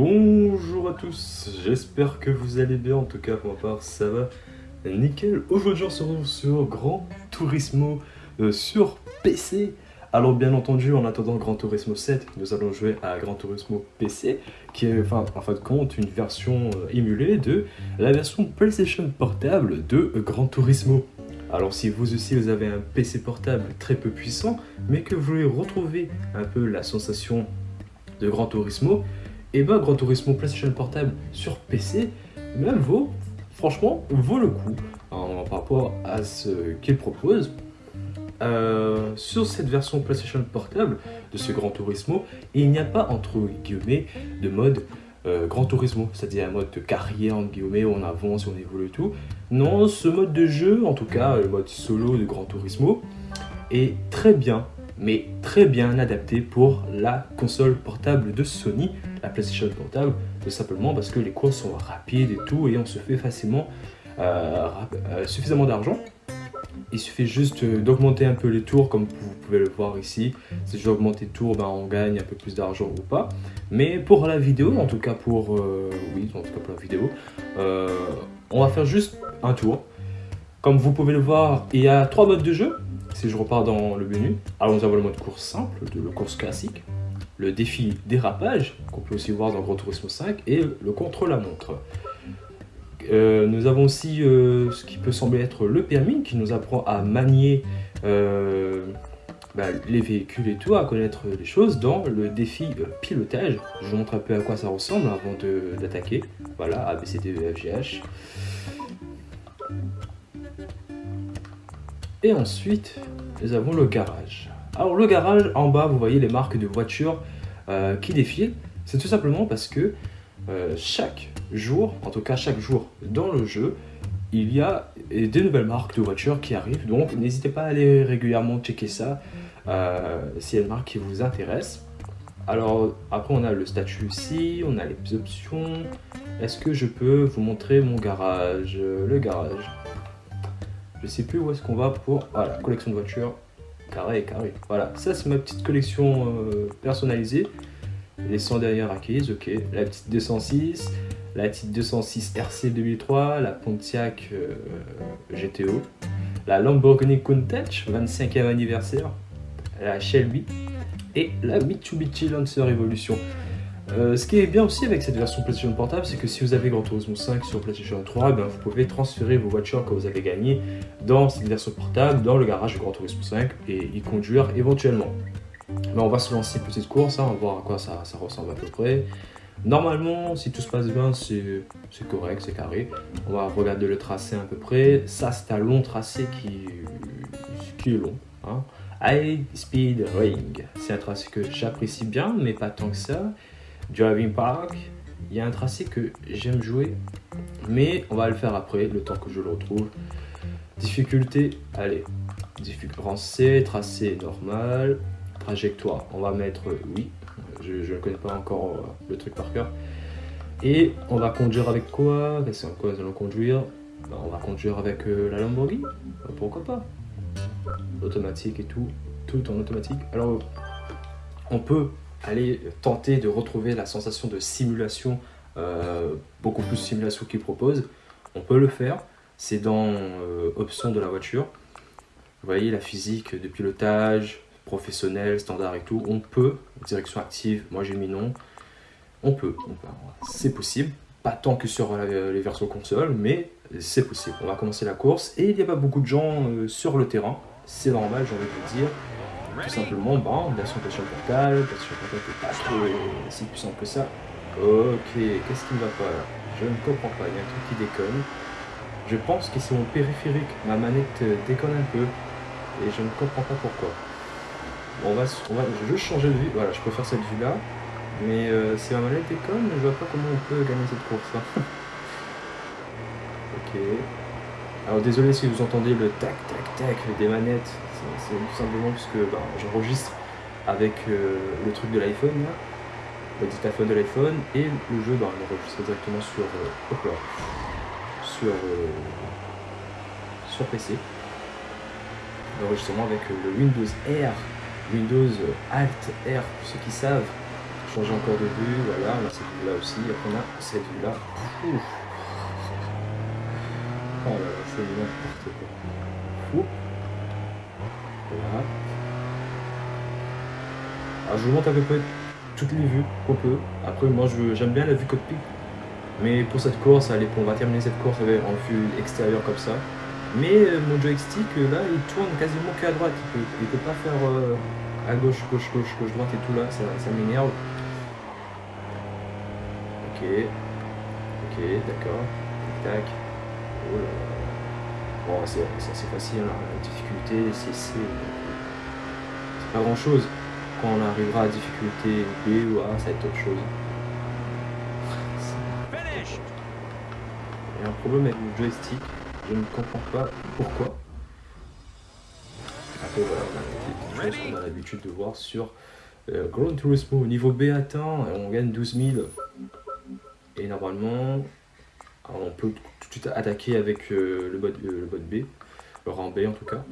Bonjour à tous, j'espère que vous allez bien, en tout cas pour ma part ça va nickel. Aujourd'hui on se retrouve sur Gran Turismo euh, sur PC. Alors bien entendu en attendant Gran Turismo 7, nous allons jouer à Gran Turismo PC, qui est enfin, en fin de compte une version euh, émulée de la version PlayStation portable de Gran Turismo. Alors si vous aussi vous avez un PC portable très peu puissant, mais que vous voulez retrouver un peu la sensation de Gran Turismo, et bah Gran Turismo PlayStation Portable sur PC, même vaut, franchement, vaut le coup hein, par rapport à ce qu'il propose. Euh, sur cette version PlayStation Portable de ce Gran Turismo, il n'y a pas entre guillemets de mode euh, Gran Turismo, c'est-à-dire un mode de carrière en guillemets où on avance, on évolue tout. Non, ce mode de jeu, en tout cas le mode solo de Gran Turismo, est très bien mais très bien adapté pour la console portable de Sony, la PlayStation portable, tout simplement parce que les courses sont rapides et tout, et on se fait facilement euh, euh, suffisamment d'argent. Il suffit juste d'augmenter un peu les tours, comme vous pouvez le voir ici. Si j'augmente les tours, ben, on gagne un peu plus d'argent ou pas. Mais pour la vidéo, en tout cas pour, euh, oui, en tout cas pour la vidéo, on va faire juste un tour. Comme vous pouvez le voir, il y a trois modes de jeu si je repars dans le menu, alors nous avons le mode course simple, le course classique, le défi dérapage, qu'on peut aussi voir dans Grand Turismo 5, et le contre-la-montre. Euh, nous avons aussi euh, ce qui peut sembler être le permis, qui nous apprend à manier euh, bah, les véhicules et tout, à connaître les choses dans le défi pilotage. Je vous montre un peu à quoi ça ressemble avant d'attaquer. Voilà, ABCDEFGH. Et ensuite, nous avons le garage. Alors le garage, en bas, vous voyez les marques de voitures euh, qui défilent. C'est tout simplement parce que euh, chaque jour, en tout cas chaque jour dans le jeu, il y a des nouvelles marques de voitures qui arrivent. Donc n'hésitez pas à aller régulièrement checker ça euh, s'il y a une marque qui vous intéresse. Alors après on a le statut ici, on a les options. Est-ce que je peux vous montrer mon garage Le garage? Je sais plus où est-ce qu'on va pour... Voilà, collection de voitures. Carré, carré. Voilà, ça c'est ma petite collection euh, personnalisée. Les 100 dernières acquises, ok. La petite 206, la petite 206 RC 2003, la Pontiac euh, GTO, la Lamborghini Countach, 25e anniversaire, la Shelby et la Mitsubishi Lancer Evolution. Euh, ce qui est bien aussi avec cette version PlayStation Portable, c'est que si vous avez Gran Turismo 5 sur PlayStation 3, ben, vous pouvez transférer vos voitures que vous avez gagnées dans cette version portable, dans le garage de Gran Turismo 5 et y conduire éventuellement. Mais on va se lancer une petite course, hein, on va voir à quoi ça, ressemble à peu près. Normalement, si tout se passe bien, c'est correct, c'est carré. On va regarder le tracé à peu près. Ça, c'est un long tracé qui, qui est long. Hein. High Speed Ring. C'est un tracé que j'apprécie bien, mais pas tant que ça. Driving Park, il y a un tracé que j'aime jouer, mais on va le faire après, le temps que je le retrouve. Difficulté, allez, difficulté tracé normal, trajectoire, on va mettre oui, je ne connais pas encore euh, le truc par cœur. Et on va conduire avec quoi? Qu'est-ce quoi nous allons conduire? Ben, On va conduire avec euh, la Lamborghini, pourquoi pas? Automatique et tout, tout en automatique. Alors, on peut aller tenter de retrouver la sensation de simulation, euh, beaucoup plus simulation qu'il propose, on peut le faire. C'est dans euh, options de la voiture. Vous voyez la physique de pilotage, professionnel, standard et tout. On peut, direction active, moi j'ai mis non. On peut, c'est possible. Pas tant que sur les versions console, mais c'est possible. On va commencer la course et il n'y a pas beaucoup de gens euh, sur le terrain. C'est normal, j'ai envie de le dire tout simplement, bon, version PlayStation Portable, PlayStation Portable n'est pas trop si puissant que ça. Ok, qu'est-ce qui ne va pas là? Je ne comprends pas, il y a un truc qui déconne. Je pense que c'est mon périphérique, ma manette euh, déconne un peu, et je ne comprends pas pourquoi. Bon, on va, on va juste changer de vue, voilà, je peux faire cette vue là, mais euh, si ma manette déconne, je vois pas comment on peut gagner cette course. Hein. ok. Alors désolé si vous entendez le tac tac tac des manettes, c'est tout simplement parce que ben, j'enregistre avec euh, le truc de l'iPhone, le dictaphone de l'iPhone, et le jeu, ben, il enregistre directement sur, euh, sur, euh, sur PC. L'enregistrement avec le Windows R, Windows Alt R, pour ceux qui savent, changer encore de vue, voilà, on là aussi, après on a cette vue là. Là, c'est n'importe quoi. Voilà. Alors je vous montre à peu près toutes les vues qu'on peut. Après moi j'aime bien la vue cockpit. Mais pour cette course, allez, on va terminer cette course en vue extérieure comme ça. Mais euh, mon joystick euh, là il tourne quasiment qu'à droite. Il peut, il peut pas faire euh, à gauche, gauche, gauche, gauche, droite et tout là, ça, ça m'énerve. Ok. Ok, d'accord. Tac, tac. Bon, c'est facile, hein. la difficulté, c'est c'est pas grand chose. Quand on arrivera à difficulté B ou A, ça va être autre chose. Il y a un problème avec mon joystick, je ne comprends pas pourquoi. Après voilà, on a des petites choses qu'on a l'habitude de voir sur euh, Gran Turismo. Au niveau B atteint, on gagne 12 000. Et normalement, on peut tout de suite attaquer avec euh, le, bot, euh, le B, le rang B en tout cas.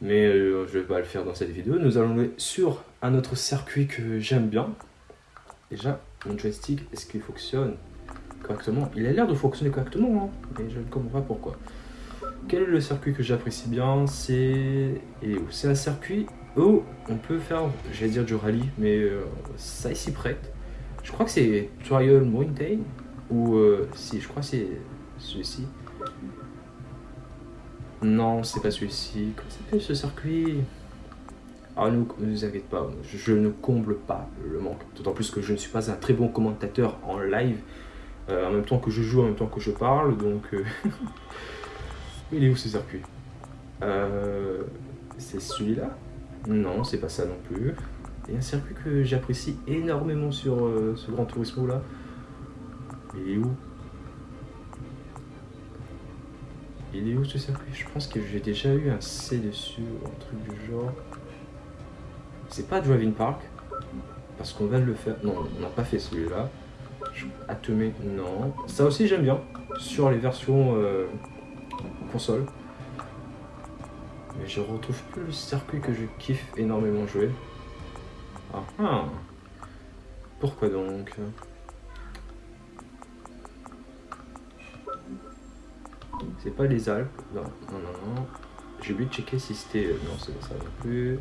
Mais euh, je vais pas le faire dans cette vidéo. Nous allons aller sur un autre circuit que j'aime bien. Déjà, mon joystick, est-ce qu'il fonctionne correctement? Il a l'air de fonctionner correctement, hein, mais je ne comprends pas pourquoi. Quel est le circuit que j'apprécie bien? C'est un circuit où on peut faire, j'allais dire du rallye, mais ça s'y prête. Je crois que c'est Trial Mountain, ou euh, si, je crois c'est celui-ci. Non, c'est pas celui-ci. Comment s'appelle ce circuit? Ah, ne vous inquiétez pas, je, ne comble pas le manque. D'autant plus que je ne suis pas un très bon commentateur en live, euh, en même temps que je joue, en même temps que je parle, donc... euh, Il est où ce circuit? C'est celui-là? Non, c'est pas ça non plus. Il y a un circuit que j'apprécie énormément sur ce Grand Turismo là. Il est où? Il est où ce circuit? Je pense que j'ai déjà eu un C dessus un truc du genre. C'est pas Driving Park parce qu'on va le faire. Non, on n'a pas fait celui-là. Atomé, non. Ça aussi j'aime bien sur les versions euh, console. Mais je retrouve plus le circuit que je kiffe énormément jouer. Ah ah Pourquoi donc? C'est pas les Alpes. Non, non, non, non. J'ai oublié de checker si c'était. Non, c'est pas ça non plus.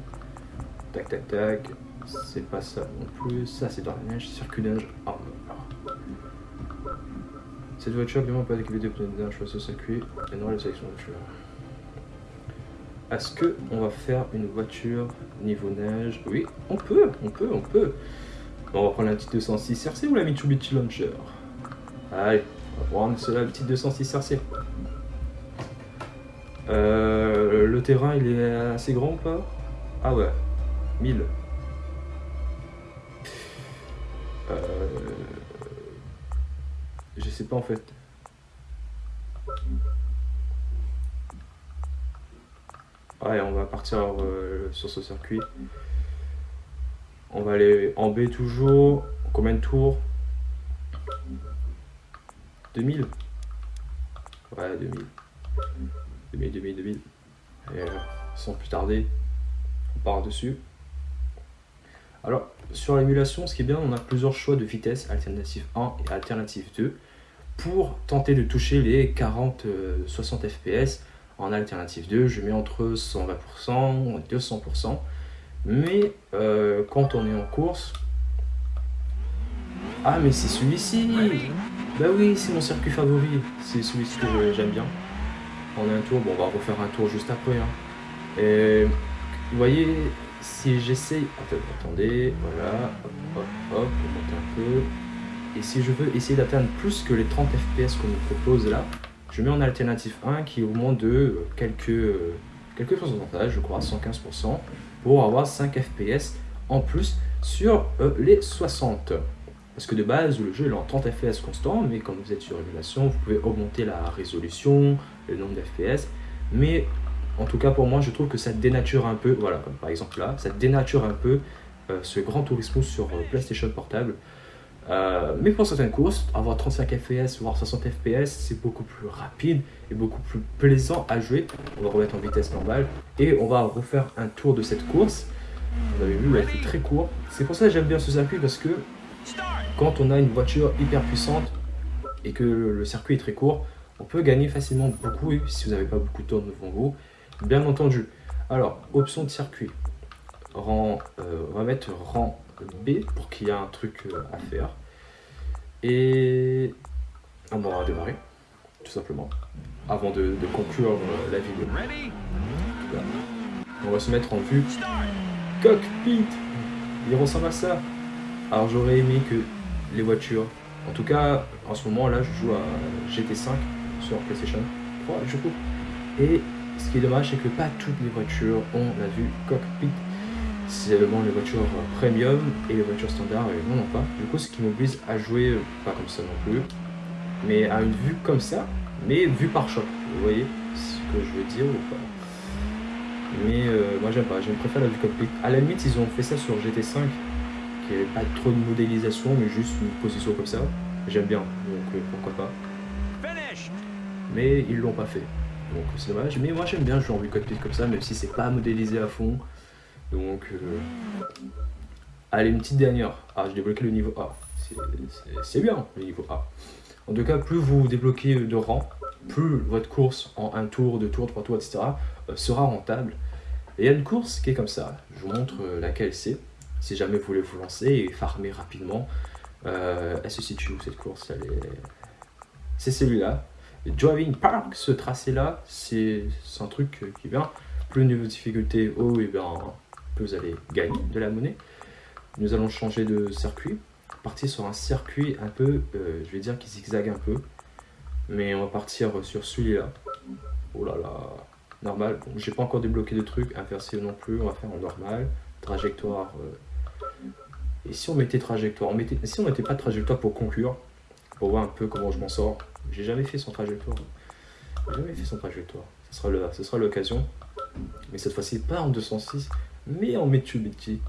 Tac, tac, tac. C'est pas ça non plus. Ça, c'est dans la neige. Circuit neige. Ah, ah. Cette voiture, évidemment, pas équipée de pneus de neige sur ce circuit. Et non, la sélection de voiture. Est-ce que on va faire une voiture niveau neige? Oui, on peut, on peut, on peut. On va prendre la petite 206 RC ou la Mitsubishi Launcher? Allez, on va prendre la petite 206 RC. Euh, le terrain, il est assez grand ou pas? Ah ouais, 1000. Euh, je sais pas en fait. Ouais, on va partir euh, sur ce circuit. On va aller en B toujours. Combien de tours? 2000 Ouais, 2000. 2000, 2000, 2000. Et euh, sans plus tarder, on part dessus. Alors, sur l'émulation, ce qui est bien, on a plusieurs choix de vitesse, alternative 1 et alternative 2, pour tenter de toucher les 40-60 fps. En alternative 2, je mets entre 120% et 200%. Mais euh, quand on est en course... Ah, mais c'est celui-ci Bah oui, c'est mon circuit favori. C'est celui-ci que j'aime bien. A un tour, bon, on va refaire un tour juste après. hein. Et vous voyez, si j'essaye... Attendez, voilà. Hop, hop, hop, on monte un peu. Et si je veux essayer d'atteindre plus que les 30 fps qu'on nous propose là, je mets en alternative 1 qui augmente de quelques, quelques pourcentages, je crois 115%, pour avoir 5 fps en plus sur euh, les 60. Parce que de base, le jeu est en 30 fps constant, mais quand vous êtes sur émulation, vous pouvez augmenter la résolution, le nombre d'FPS. Mais en tout cas, pour moi, je trouve que ça dénature un peu, voilà, comme par exemple là, ça dénature un peu euh, ce Grand Turismo sur euh, PlayStation Portable. Euh, mais pour certaines courses, avoir 35 fps, voire 60 fps, c'est beaucoup plus rapide et beaucoup plus plaisant à jouer. On va remettre en vitesse normale et on va refaire un tour de cette course. Vous avez vu, a été très court. C'est pour ça que j'aime bien ce circuit parce que quand on a une voiture hyper puissante et que le circuit est très court, on peut gagner facilement beaucoup si vous n'avez pas beaucoup de temps devant vous, bien entendu. Alors, option de circuit, rang, euh, on va mettre rang B pour qu'il y ait un truc euh, à faire. Et on va démarrer, tout simplement, avant de, conclure euh, la vidéo. On va se mettre en vue cockpit. Il ressemble à ça. Alors j'aurais aimé que les voitures, en tout cas en ce moment là je joue à GT5 sur PlayStation 3 du coup. Et ce qui est dommage c'est que pas toutes les voitures ont la vue cockpit. C'est vraiment les voitures premium et les voitures standards et non non pas. Du coup ce qui m'oblige à jouer pas comme ça non plus, mais à une vue comme ça, mais vue par choc. Vous voyez ce que je veux dire ou pas? Mais euh, moi j'aime pas, je préfère la vue cockpit. À la limite, ils ont fait ça sur GT5, qui avait pas trop de modélisation, mais juste une position comme ça. J'aime bien, donc euh, pourquoi pas. Mais ils l'ont pas fait, donc c'est dommage. Mais moi j'aime bien jouer en vue cockpit comme ça, même si c'est pas modélisé à fond. Donc, euh, allez, une petite dernière. Ah, j'ai débloqué le niveau A. C'est bien, le niveau A. En tout cas, plus vous débloquez de rang, plus votre course en un tour, deux tours, trois tours, etc. sera rentable. Et il y a une course qui est comme ça. Je vous montre euh, laquelle c'est. Si jamais vous voulez vous lancer et farmer rapidement. Euh, elle se situe où cette course? C'est celui-là. Driving Park, ce tracé-là, c'est un truc qui vient. Plus niveau de difficulté haut, et bien, plus vous allez gagner de la monnaie. Nous allons changer de circuit. Partir sur un circuit un peu, euh, je vais dire, qui zigzague un peu. Mais on va partir sur celui-là. Oh là là, normal. J'ai pas encore débloqué de trucs, inversé non plus, on va faire en normal. Trajectoire. Euh. Et si on mettait trajectoire, si on mettait pas de trajectoire pour conclure, pour voir un peu comment je m'en sors. J'ai jamais fait son trajectoire. J'ai jamais fait son trajectoire. Ce sera, le... Ce sera l'occasion. Mais cette fois-ci, pas en 206, mais en Mitsubishi.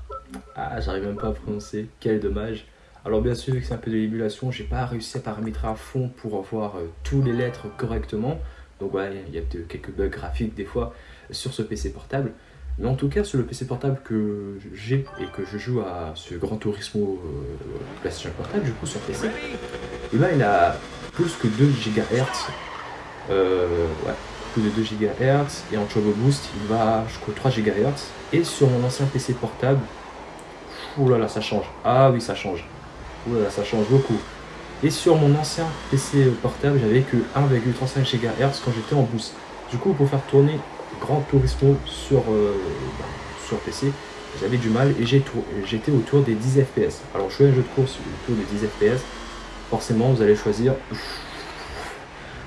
Ah, j'arrive même pas à prononcer. Quel dommage. Alors bien sûr, c'est un peu de l'émulation, j'ai pas réussi à paramétrer à fond pour avoir euh, tous les lettres correctement. Donc ouais, il y a quelques bugs graphiques des fois sur ce PC portable. Mais en tout cas, sur le PC portable que j'ai et que je joue à ce Grand Turismo euh, PlayStation portable, du coup sur PC, et ben il a plus que 2 GHz. Euh, ouais, plus de 2 GHz. Et en Turbo Boost, il va jusqu'au 3 GHz. Et sur mon ancien PC portable, oh là là, ça change. Ah oui, ça change. Oh là, ça change beaucoup. Et sur mon ancien PC portable, j'avais que 1,35 GHz quand j'étais en boost. Du coup, pour faire tourner Grand Turismo sur, euh, bah, sur PC, j'avais du mal et j'étais autour des 10 FPS. Alors, je fais un jeu de course autour des 10 FPS. Forcément, vous allez choisir.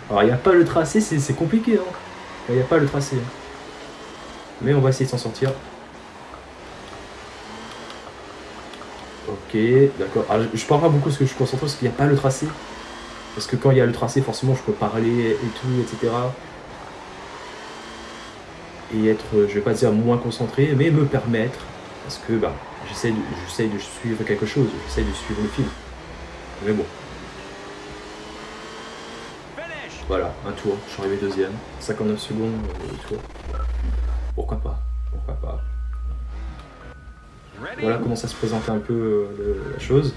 Alors, il n'y a pas le tracé, c'est compliqué. Hein. Il n'y a pas le tracé. Mais on va essayer de s'en sortir. Ok, d'accord. Ah, je, parle pas beaucoup parce que je suis concentré parce qu'il n'y a pas le tracé. Parce que quand il y a le tracé, forcément, je peux parler et tout, etc. Et être, je vais pas dire moins concentré, mais me permettre, parce que bah, j'essaie de, de suivre quelque chose, j'essaie de suivre le film. Mais bon. Voilà, un tour, je suis arrivé deuxième, 59 secondes, euh, tour. Pourquoi pas? Pourquoi pas? Voilà comment ça se présente un peu euh, la chose.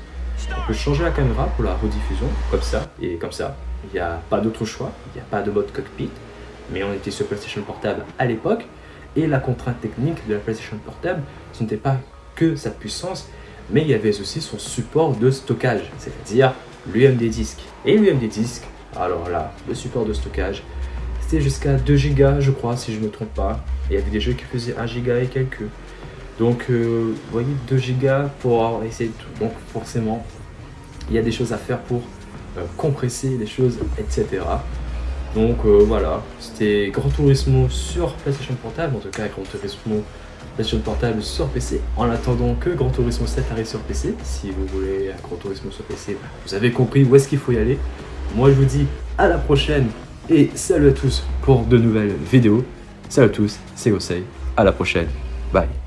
On peut changer la caméra pour la rediffusion, comme ça, et comme ça. Il n'y a pas d'autre choix, il n'y a pas de mode cockpit, mais on était sur PlayStation Portable à l'époque, et la contrainte technique de la PlayStation Portable, ce n'était pas que sa puissance, mais il y avait aussi son support de stockage, c'est-à-dire l'UMD disque. Et l'UMD disque, alors là, le support de stockage, c'était jusqu'à 2 Go, je crois, si je ne me trompe pas. Il y avait des jeux qui faisaient 1 Go et quelques. Donc, euh, vous voyez, 2 gigas pour essayer de tout. Donc, forcément, il y a des choses à faire pour euh, compresser les choses, etc. Donc, euh, voilà, c'était Grand Turismo sur PlayStation Portable, en tout cas, Grand Turismo PlayStation Portable sur PC, en attendant que Grand Turismo 7 arrive sur PC. Si vous voulez un Grand Turismo sur PC, vous avez compris où est-ce qu'il faut y aller. Moi, je vous dis à la prochaine et salut à tous pour de nouvelles vidéos. Salut à tous, c'est Gosei. À la prochaine. Bye.